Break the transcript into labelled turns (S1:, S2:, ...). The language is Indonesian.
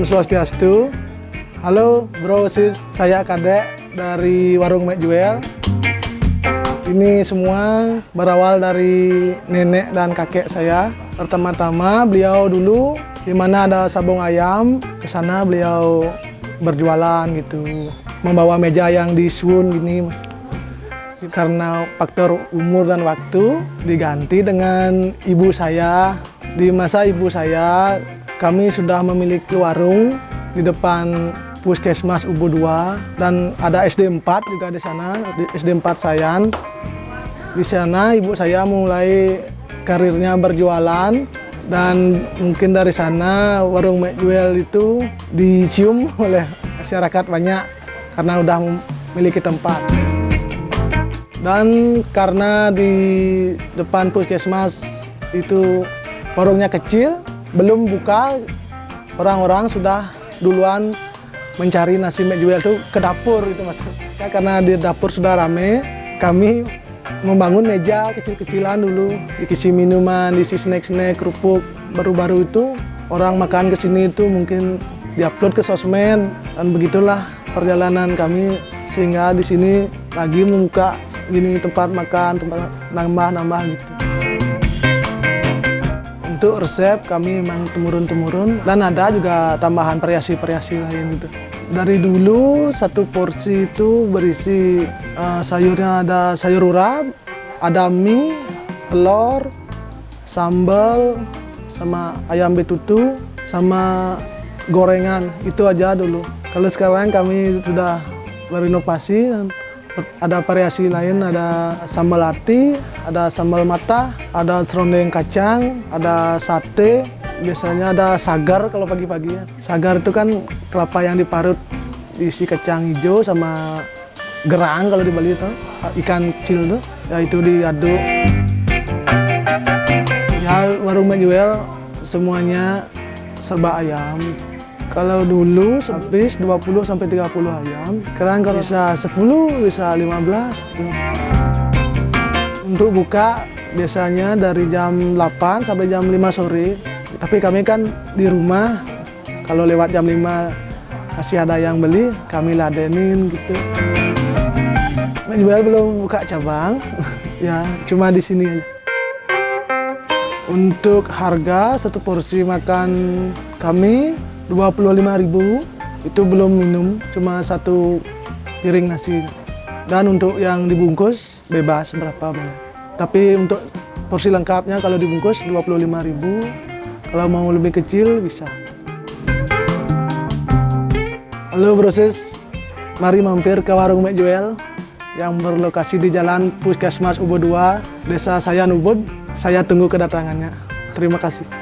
S1: Om Swastiastu. Halo bro sis, saya Kadek dari Warung Mek Juel. Ini semua berawal dari nenek dan kakek saya. Pertama-tama beliau dulu di mana ada sabung ayam, ke sana beliau berjualan gitu. Membawa meja yang disun gini. Karena faktor umur dan waktu diganti dengan ibu saya. Di masa ibu saya kami sudah memiliki warung di depan Puskesmas Ubu 2 dan ada SD 4 juga di sana, SD 4 Sayan. Di sana ibu saya mulai karirnya berjualan dan mungkin dari sana warung McJuel itu dicium oleh masyarakat banyak karena udah memiliki tempat. Dan karena di depan puskesmas itu warungnya kecil, belum buka, orang-orang sudah duluan mencari nasi jual itu ke dapur itu mas. Karena di dapur sudah rame, kami membangun meja kecil-kecilan dulu, diisi minuman, diisi snack-snack, kerupuk. Baru-baru itu orang makan ke sini itu mungkin diupload ke sosmed dan begitulah perjalanan kami sehingga di sini lagi membuka gini tempat makan, tempat nambah-nambah gitu. Untuk resep kami memang temurun-temurun dan ada juga tambahan variasi-variasi lain gitu. Dari dulu satu porsi itu berisi uh, sayurnya ada sayur urap, ada mie, telur, sambal, sama ayam betutu, sama gorengan. Itu aja dulu. Kalau sekarang kami sudah berinovasi ada variasi lain, ada sambal ati, ada sambal mata, ada serundeng kacang, ada sate, biasanya ada sagar kalau pagi-pagi ya. Sagar itu kan kelapa yang diparut diisi kacang hijau sama gerang kalau di Bali itu, ikan kecil tuh, ya itu diaduk. Ya warung menjual semuanya serba ayam. Kalau dulu habis 20 sampai 30 ayam, sekarang kalau bisa 10, bisa 15. Gitu. Untuk buka biasanya dari jam 8 sampai jam 5 sore. Tapi kami kan di rumah, kalau lewat jam 5 masih ada yang beli, kami ladenin gitu. Menjual belum buka cabang, ya cuma di sini aja. Untuk harga satu porsi makan kami 25.000 itu belum minum, cuma satu piring nasi. Dan untuk yang dibungkus bebas berapa banyak. Tapi untuk porsi lengkapnya kalau dibungkus 25.000, kalau mau lebih kecil bisa. Halo proses, mari mampir ke warung Mek Joel yang berlokasi di Jalan Puskesmas Ubud 2, Desa Sayan Ubud. Saya tunggu kedatangannya. Terima kasih.